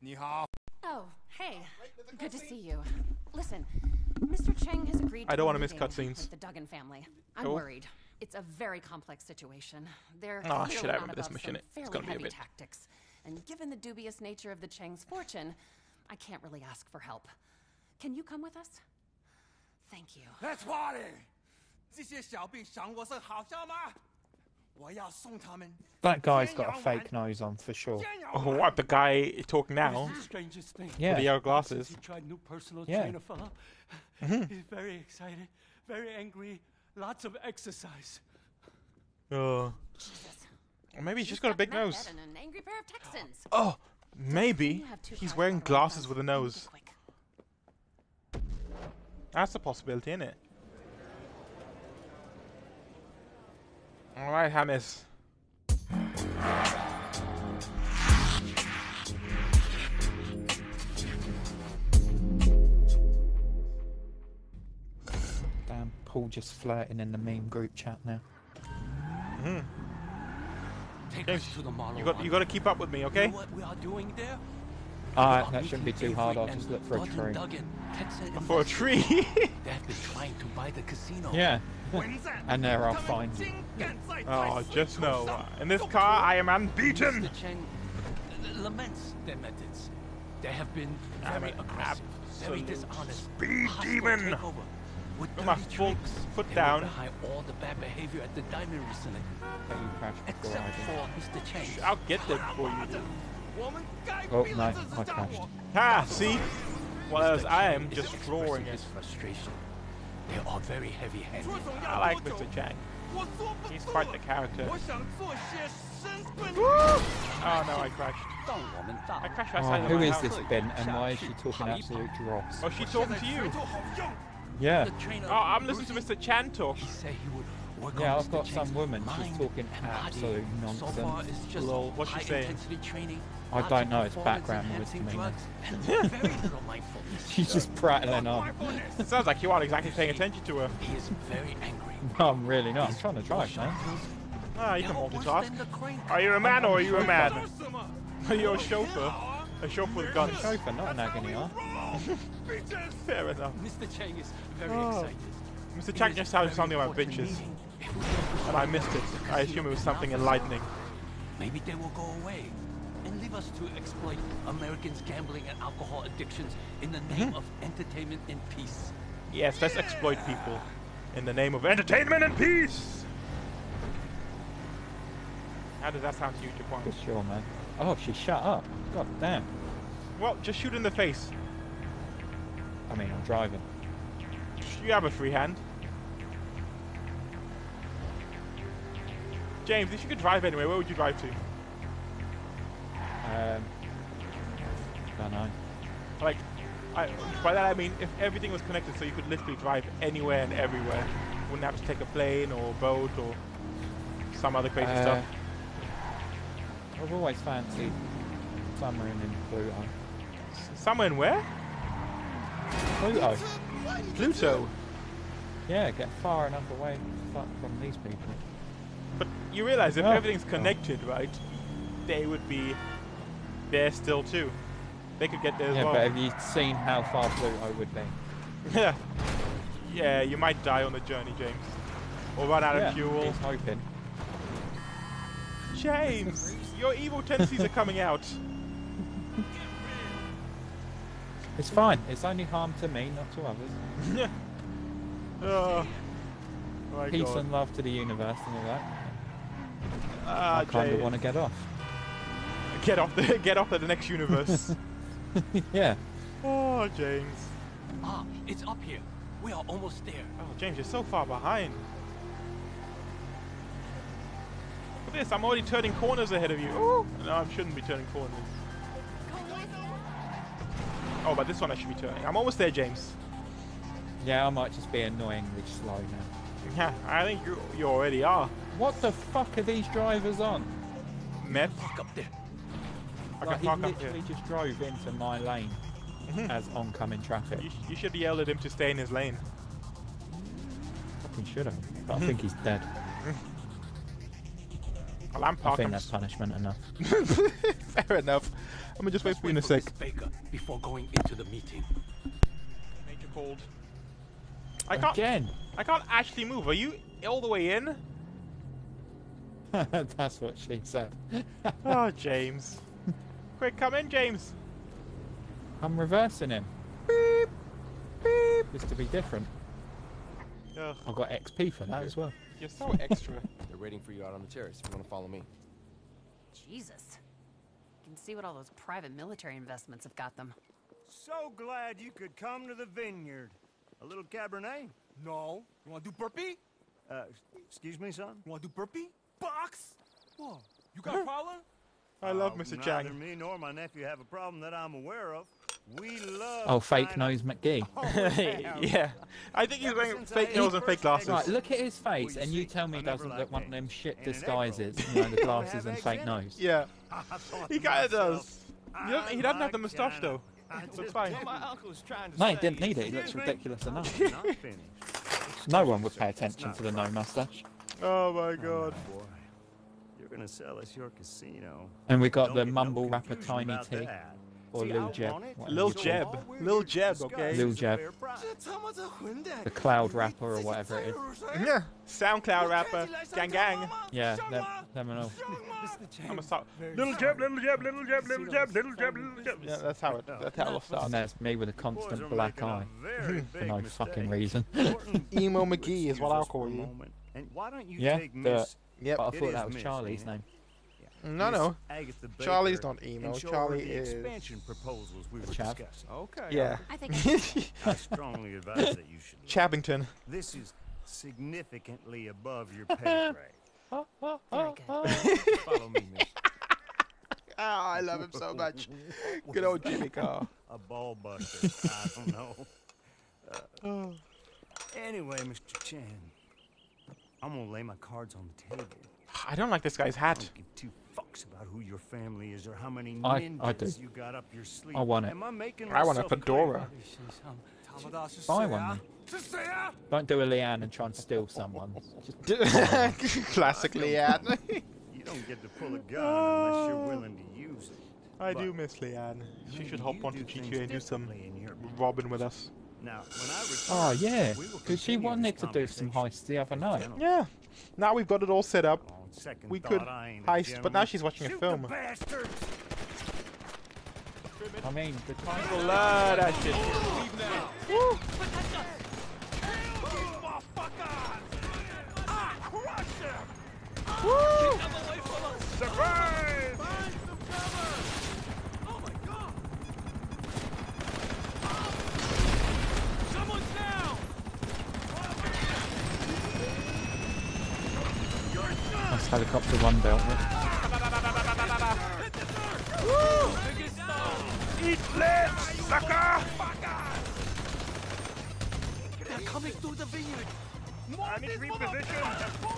你好。 Oh, hey. Good to see you. Listen, Mr. Cheng has agreed to I don't a wanna miss meeting cutscenes. with the Duggan family. I'm Cool. worried. It's a very complex situation. They're Ah, clearly shit, I not remember this above mission. some It's fairly gonna be a heavy bit- tactics. And given the dubious nature of the Cheng's fortune, I can't really ask for help. Can you come with us? Thank you. Let's party！这些小兵赏我是好笑吗？ That guy's got a fake nose on for sure. Oh, what the guy talk now? Yeah. With the yellow glasses. yeah. Mm -hmm. He's very excited, very angry, lots of exercise. Oh. Maybe he's, just got, a big nose. An oh, maybe he's wearing glasses with a nose. That's a possibility, isn't it? Alright, Hannes. Damn, Paul just flirting in the meme group chat now. Hmm. Take James, us to the model You got you got to keep up with me, You okay? know what we are doing there? Uh, that shouldn't be too hard. I'll just look for a tree. For a tree? They've been trying to buy the casino. Yeah. and there I'll find you. Oh, just know. Uh, in this car, I am unbeaten. Mr. Cheng laments their methods. They have been very aggressive, very dishonest. Speed demon! With my full foot down. all the bad behavior at the diamond recently. Except for Mr. Cheng. I'll get that for you. Oh, no. I crashed. Ha! See? whereas I am just flooring his frustration. They are very heavy-handed. I like Mr. Chang. He's quite the character. Oh no, I crashed. I crashed outside oh, Who is house. this Ben and why oh, is she talking absolute dross? Oh, she's talking to you. Yeah. Oh, I'm listening to Mr. Chan talk. He said he would yeah, I've got some woman. She's talking absolute nonsense. So just Lol, what's she saying? I don't know. It's background noise to me. She's just prattling on. it sounds like you aren't exactly paying attention to her. He is very angry. No, I'm really not. I'm trying to drive, man. Ah, you can multitask. Are you a man or are you a man? Are you a chauffeur? A chauffeur with guns. A chauffeur, not an agony aunt. Fair enough. Mr. Chang is very oh. excited. Mr. Chang just sounds something about bitches meeting. If we focus And I missed it. I assume it was something now, enlightening. Maybe they will go away and leave us to exploit Americans' gambling and alcohol addictions in the name mm-hmm. of entertainment and peace. Yes, let's exploit people in the name of entertainment and peace. How does that sound to you, Japan? For sure, man. Oh, she shut up. God damn. Well, just shoot in the face. I mean, I'm driving. You have a free hand. James, if you could drive anywhere, where would you drive to? Um, don't know. Like, I, by that I mean if everything was connected, so you could literally drive anywhere and everywhere. Wouldn't have to take a plane or a boat or some other crazy Uh, stuff. I've always fancied submarine in Pluto. Somewhere in where? Pluto? Pluto. Yeah, get far enough away from these people. You realize if Oh. everything's connected, right? They would be there still too. They could get there as well. Yeah, but have you seen how far Pluto would be? Yeah. yeah, you might die on the journey, James. Or run out yeah, of fuel. he's hoping. James, your evil tendencies are coming out. It's fine. It's only harm to me, not to others. oh, Peace God. and love to the universe and all that. Ah, I kind of want to get off. Get off the get off to the next universe. yeah. oh, James. Ah, it's up here. We are almost there. Oh, James, you're so far behind. Look at this, I'm already turning corners ahead of you. Ooh. No, I shouldn't be turning corners. Oh, but this one I should be turning. I'm almost there, James. Yeah, I might just be annoyingly slow now. Yeah, I think you you already are. What the fuck are these drivers on? Meth. Fuck up there. I like, can he park up here. literally just drove into my lane Mhm. as oncoming traffic. You, sh- you should yell at him to stay in his lane. Fucking should have. But I think he's dead. Well, I'm I think that's punishment enough. Fair enough. I'm gonna just wait for you in a sec. Baker before going into the meeting. Major cold. I can't. Again. I can't actually move. Are you all the way in? That's what she said. Oh, James. Quick, come in, James. I'm reversing him. Beep. Beep. Just to be different. Ugh, I got XP for that as well. you're so extra. They're waiting for you out on the terrace. If you want to follow me. Jesus. You can see what all those private military investments have got them. So glad you could come to the vineyard. A little Cabernet? No. You want to do burpee? Uh, excuse me, son? You want to do burpee? Box? What? You got a problem? I love Uh, Mr. Neither me nor my nephew have a problem that I'm aware of. We love. Oh, fake China- nose McGee. Oh, yeah. yeah. I think he's wearing fake nose and fake glasses. Right, look at his face, you and you see, tell me he doesn't liked look one of them shit And disguises. roll. You know, the glasses and fake nose. Yeah. He kind of does. He doesn't, he doesn't have the moustache though. I So it's fine. My uncle's trying to No, he didn't need it. He looks ridiculous Oh, enough. No one would pay attention to the no mustache. Oh my Oh, god. boy. You're gonna sell us your casino. And we got Don't the get no mumble rapper Tiny about T. that. Or See, Lil Jeb. want it, whatever Lil Jeb. him. all we're Lil Jeb, okay? Lil Jeb. The cloud rapper or whatever it is. Yeah. SoundCloud rapper. Gang gang. Yeah, them, them and all. I'm a start. Little jab, little jab, little jab, little jab, little jab, little jab. Yeah, that's how it. That's how it And starts. there's me with a constant black eye. very For no mistake. fucking reason. Emo McGee is what I'll call you. And why don't you Yeah, take the- Miss, Yep. But I thought that was Miss, Charlie's eh? name. No, no. Agatha Baker Charlie's not emo. and Charlie the is- expansion proposals we were Chav. discussing. Okay. Yeah. I think I strongly advise that you should. Chabbington. This is significantly above your pay grade. very good. Follow me, miss. Ah, I love him so much. Good old Jimmy Carr. A ball buster. I don't know. Uh, anyway, Mr. Chan, I'm gonna lay my cards on the table. I don't like this guy's I hat. Don't give two fucks about who your family is or how many I- ninjas I do. you got up your sleeve. I want it. Am I I want a fedora. Buy one. Don't do a Leanne and try and steal someone. Just Classically, yeah. You don't get to pull a gun unless you're willing to use it. I But do miss Leanne. She should hop onto GTA and do some differently robbing with us. Now, when I Oh return, yeah, we because she wanted to do some heists the other night. Yeah. Now we've got it all set up. On second We could I ain't heist, but now she's watching a film. The! I mean, the time. Love that shit. That's helicopter one dealt with. Eat lead, sucker! They're coming through the vineyard. I need to reposition.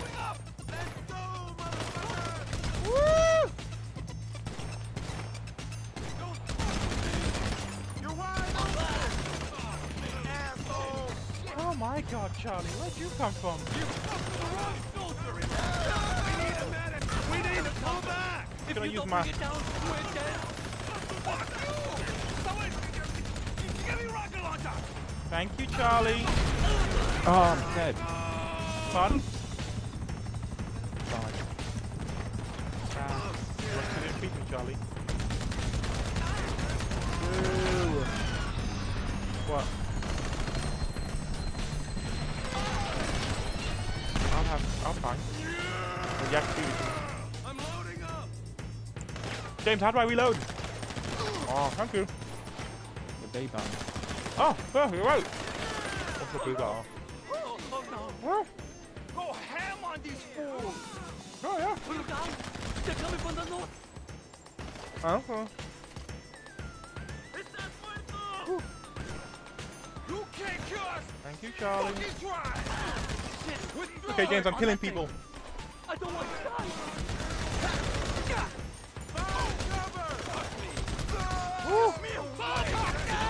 Oh my god, Charlie, where'd you come from? We need to pull back! I'm gonna use my. Thank you, Charlie. Oh, oh I'm dead. Fun. Fine. Ah, can it beat me, Charlie? Ooh. What? I'll have. I'll fine. Well, you have to do James, how do I reload? Oh, thank you. The B button. Oh, oh, you're right. What's the big R? Oh, oh no. Go ham on these fools. oh yeah. Look out. They're coming from the north. Oh, oh. It's that fuego. You can't kill us. Thank you, Charlie. Fucking try. Shit. Okay, James, I'm killing people. I don't want to die. Woo!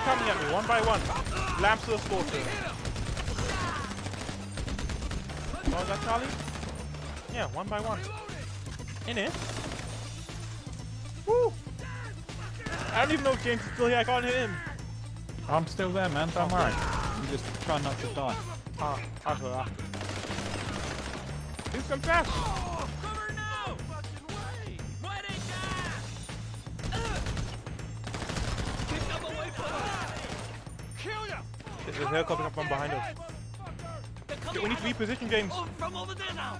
Coming at me one by one. Lamps to the slaughter. Oh, is that Charlie? Yeah, one by one. In it. Woo! I don't even know if James is still here. I can't hit him. I'm still there, man. Don't worry. I'm just trying not to die. Ah, after that. Do some fast. There's a helicopter up from behind us. They're Okay, coming we need to reposition, James. Oh, from over there now!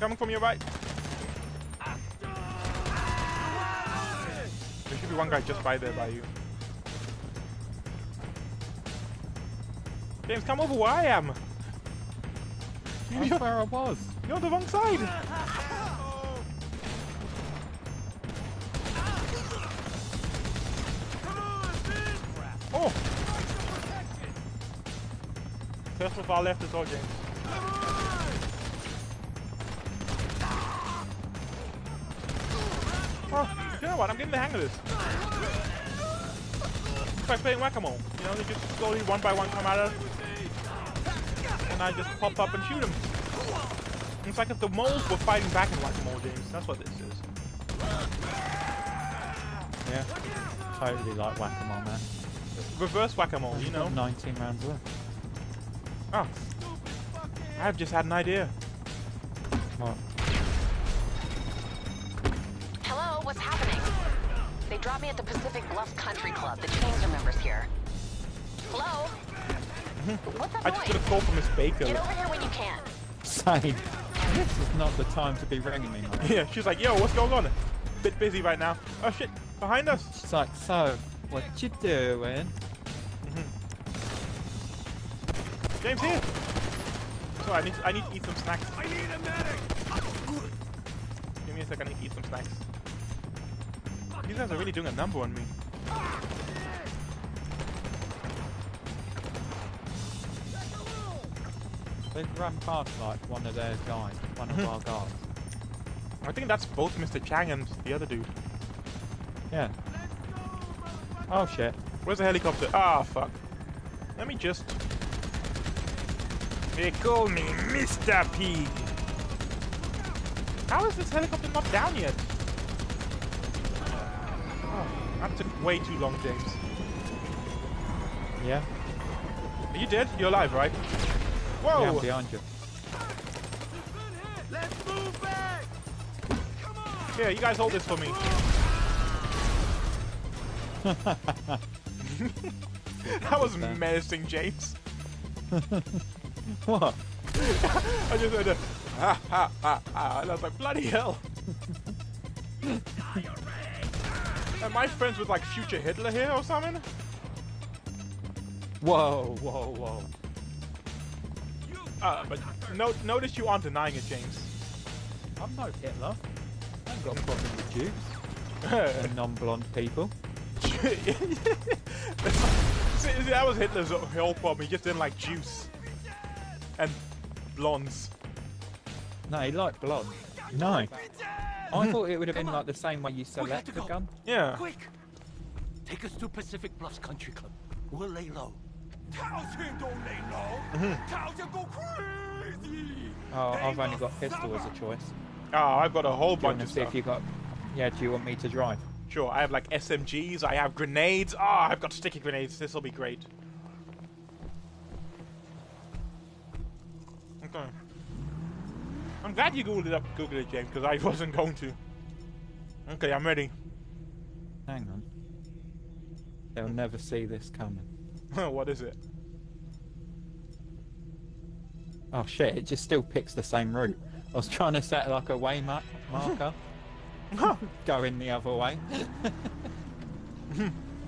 Coming from your right. There should be one guy just by there by you. James, come over where I am. That's You're, where I was. you're on the wrong side. Tesla far left as well, James. Oh, you know what? I'm getting the hang of this. It's like playing whack-a-mole. You know, they just slowly, one by one, come at us. And I just pop up and shoot them. It's like if the moles were fighting back in whack-a-mole, James. That's what this is. Yeah. Totally like whack-a-mole, man. Reverse whack-a-mole, you know. 19 rounds left. Oh. I've just had an idea. What? Hello, what's happening? They dropped me at the Pacific Bluff Country Club. The Chengs are members here. Hello? Mm-hmm. What's that I just got a call from Miss Baker. Get over here when you can. Same. This is not the time to be ringing me, man. Yeah, she's like, yo, what's going on? Bit busy right now. Oh shit, behind us. She's like, so, what you doing? James here. So I need I need to eat some snacks. I need a medic! Give me a sec, I need to eat some snacks. These guys are really doing a number on me. They've run past like one of their guys, one of our guys. I think that's both Mr. Chang and the other dude. Yeah. Oh shit. Where's the helicopter? Ah, fuck. Let me just... They call me Mr. Pig. How is this helicopter not down yet? Oh, that took way too long, James. Yeah. Are you dead? You're alive, right? Whoa! Yeah, I'm behind you. Let's move back! Here, you guys hold this for me. that was menacing, James. What? I just heard a ha ha ha ha, and I was like, bloody hell. Am I friends with like future Hitler here or something? Whoa, whoa, whoa. Uh, but no, notice you aren't denying it, James. I'm no Hitler. I ain't got a problem with Jews and non-blonde people. See, see, that was Hitler's whole problem. He just didn't like juice and blondes. No, he liked blonde. No. I mm-hmm. thought it would have been like the same way you select to the gun. Yeah. Quick! Take us to Pacific Bluffs Country Club. We'll lay low. Mm-hmm. Oh, I've only got pistol as a choice. Oh, I've got a whole Do you want bunch to of see stuff. if you got? Yeah. Do you want me to drive? Sure, I have like SMGs, I have grenades. Ah, I've got sticky grenades. This will be great. Glad you googled it up, googled it, James, because I wasn't going to. Okay, I'm ready. Hang on. They'll never see this coming. what is it? Oh shit! It just still picks the same route. I was trying to set like a way mark marker, going the other way.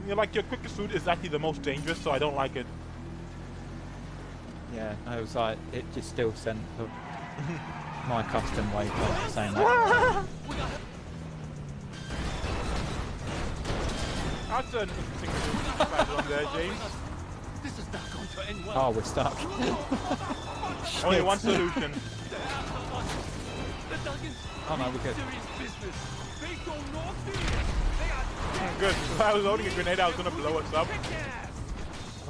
You're like your quickest route is actually the most dangerous, so I don't like it. Yeah, I was like, it just still sent the, my custom waypoint saying that. That's an interesting route there, James. This is not going to end well. Oh, we're stuck. Only one solution. The Duggans Oh no, we're good. business. They go north here. They are Good. If I was loading a grenade, I was gonna blow us up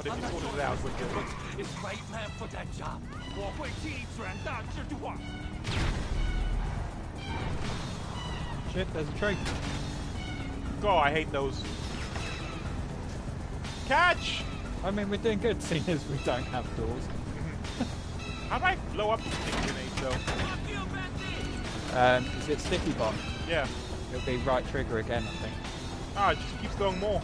kick-ass. But if you sorted it out, we're good. It's right man for that job. 我会替转大制度化。 Shit, there's a tree. Oh, I hate those. Catch! I mean, we're doing good seeing as we don't have doors. How do I blow up the sticky grenade though? Um, is it sticky bomb? Yeah. It'll be right trigger again, I think. Ah, it just keeps throwing more.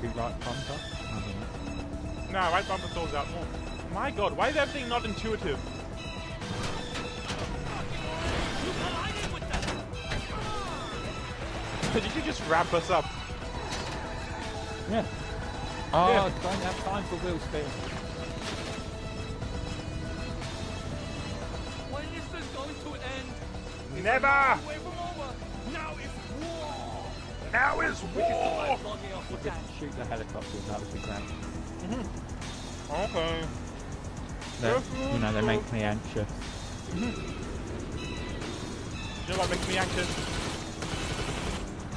Maybe right bumper? I don't know. Nah, right bumper throws out more. My god, why is everything not intuitive? Did you just wrap us up? Yeah. Oh, Yeah. I don't have time for wheel spin. When is this going to end? Never! Now is war! We'll just shoot the helicopters, that would be great. Okay. They, you know, they make me anxious. Mm -hmm. You know what makes me anxious?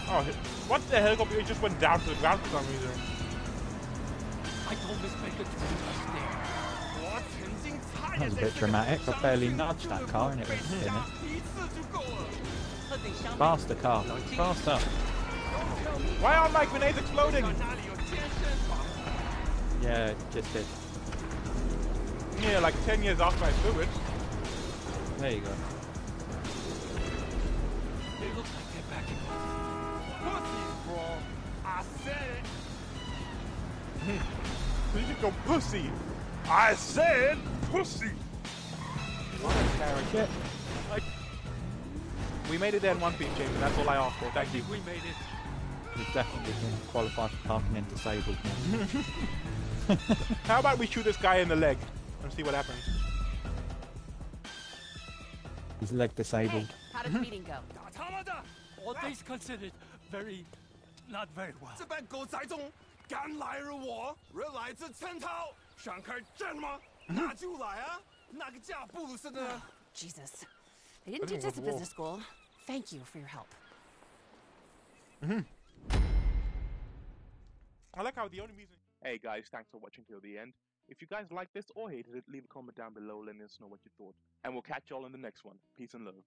Oh, what the helicopter? It just went down to the ground for some reason. I told this maker to stay. That was a bit dramatic. I barely nudged that car and it was in it. Faster car, faster. Why aren't my grenades exploding? Yeah, just did. Yeah, like 10 years after I threw it. There you go. They look like they're backing off. Pussies, bro. I said it. you go pussy. I said pussy. What a character. I... We made it there in one piece, James. That's all I asked for. Thank I you. we made it We've definitely been qualified for parking in disabled. How about we shoot this guy in the leg and see what happens? His leg disabled. How did the meeting go? 打他妈的！ All things considered, very, not very well. 这般狗仔中，敢来而我，人来自陈涛，想开战吗？那就来啊！哪个架不如是呢？ Jesus. They didn't think teach it us at was business school. Thank you for your help. I like how the only reason. Hey guys, thanks for watching till the end. If you guys liked this or hated it, leave a comment down below letting us know what you thought. And we'll catch y'all in the next one. Peace and love.